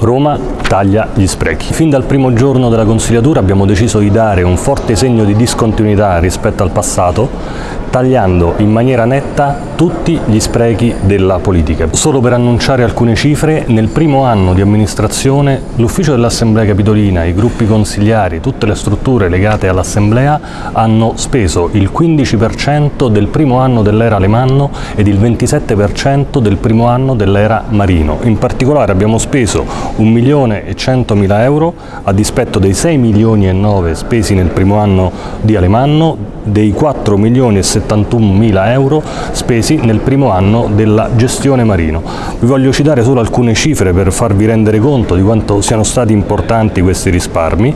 Roma taglia gli sprechi. Fin dal primo giorno della consigliatura abbiamo deciso di dare un forte segno di discontinuità rispetto al passato, tagliando in maniera netta tutti gli sprechi della politica. Solo per annunciare alcune cifre, nel primo anno di amministrazione l'ufficio dell'Assemblea Capitolina, i gruppi consigliari, tutte le strutture legate all'Assemblea hanno speso il 15% del primo anno dell'era Alemanno ed il 27% del primo anno dell'era Marino. In particolare abbiamo speso 1 milione e 100 mila euro a dispetto dei 6 milioni e 9 spesi nel primo anno di Alemanno, dei 4 milioni e 71 mila euro spesi nel primo anno della gestione Marino. Vi voglio citare solo alcune cifre per farvi rendere conto di quanto siano stati importanti questi risparmi.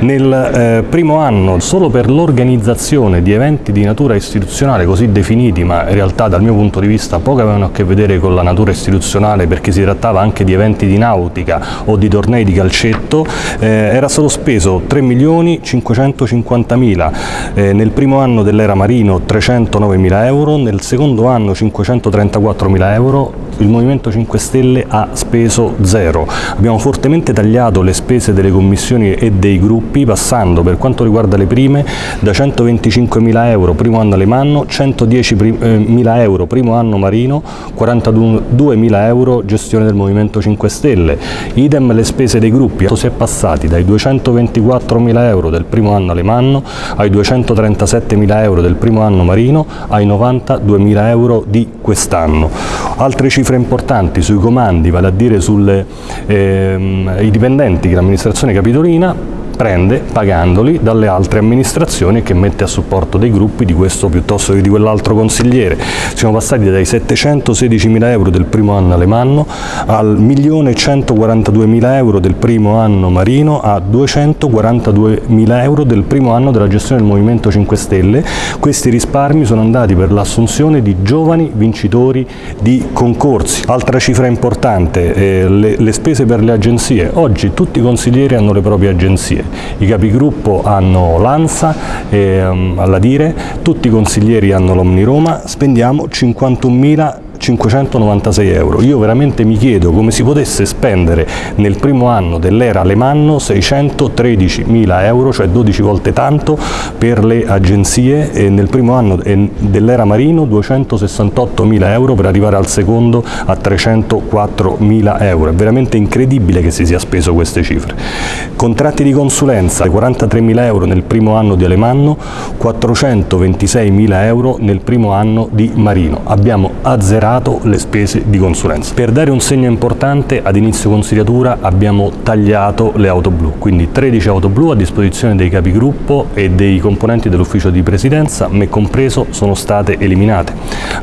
Nel eh, primo anno, solo per l'organizzazione di eventi di natura istituzionale così definiti, ma in realtà dal mio punto di vista poco avevano a che vedere con la natura istituzionale perché si trattava anche di eventi di nautica o di tornei di calcetto, eh, era stato speso 3 milioni 550 mila, eh, nel primo anno dell'era Marino 309 mila euro, nel secondo anno 534 mila euro, il Movimento 5 Stelle ha speso zero. Abbiamo fortemente tagliato le spese delle commissioni e dei gruppi passando per quanto riguarda le prime da 125 mila euro primo anno Alemanno, 110 eh, euro primo anno Marino, 42 mila euro gestione del Movimento 5 Stelle. Idem le spese dei gruppi, si è passati dai 224 mila euro del primo anno Alemanno ai 237 mila euro del primo anno Marino ai 92 mila euro di quest'anno. Altre cifre importanti sui comandi, vale a dire sui ehm, dipendenti dell'amministrazione capitolina, prende pagandoli dalle altre amministrazioni che mette a supporto dei gruppi di questo piuttosto che di quell'altro consigliere. Siamo passati dai 716 mila euro del primo anno Alemanno al 1.142 mila euro del primo anno Marino a 242 mila euro del primo anno della gestione del Movimento 5 Stelle. Questi risparmi sono andati per l'assunzione di giovani vincitori di concorsi. Altra cifra importante, eh, le, le spese per le agenzie. Oggi tutti i consiglieri hanno le proprie agenzie. I capigruppo hanno l'ANSA, ehm, alla Dire, tutti i consiglieri hanno l'Omni Roma, spendiamo 51.000 596 euro. Io veramente mi chiedo come si potesse spendere nel primo anno dell'era Alemanno 613 mila euro, cioè 12 volte tanto per le agenzie e nel primo anno dell'era Marino 268 mila euro per arrivare al secondo a 304 mila euro. È veramente incredibile che si sia speso queste cifre. Contratti di consulenza 43 mila euro nel primo anno di Alemanno, 426 mila euro nel primo anno di Marino. Abbiamo azzerato superato le spese di consulenza. Per dare un segno importante ad inizio consigliatura abbiamo tagliato le auto blu, quindi 13 auto blu a disposizione dei capigruppo e dei componenti dell'ufficio di presidenza, me compreso, sono state eliminate.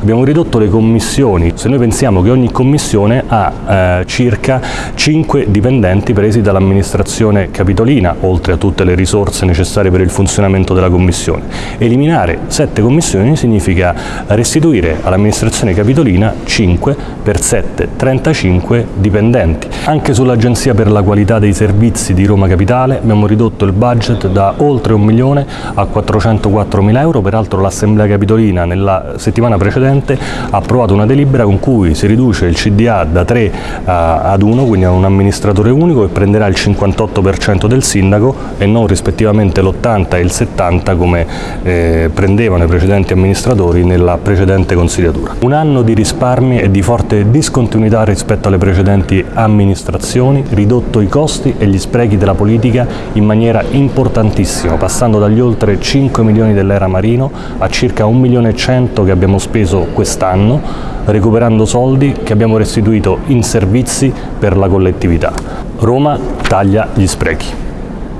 Abbiamo ridotto le commissioni, se noi pensiamo che ogni commissione ha eh, circa 5 dipendenti presi dall'amministrazione capitolina, oltre a tutte le risorse necessarie per il funzionamento della commissione. Eliminare 7 commissioni significa restituire all'amministrazione capitolina Messina 5 per 7, 35 dipendenti. Anche sull'Agenzia per la qualità dei servizi di Roma Capitale abbiamo ridotto il budget da oltre un milione a 404 mila euro, peraltro l'Assemblea Capitolina nella settimana precedente ha approvato una delibera con cui si riduce il CDA da 3 eh, ad 1, quindi a un amministratore unico e prenderà il 58% del sindaco e non rispettivamente l'80 e il 70 come eh, prendevano i precedenti amministratori nella precedente consigliatura. Un anno di risparmi e di forte discontinuità rispetto alle precedenti amministrazioni, ridotto i costi e gli sprechi della politica in maniera importantissima, passando dagli oltre 5 milioni dell'era Marino a circa 1 milione e 100 che abbiamo speso quest'anno, recuperando soldi che abbiamo restituito in servizi per la collettività. Roma taglia gli sprechi.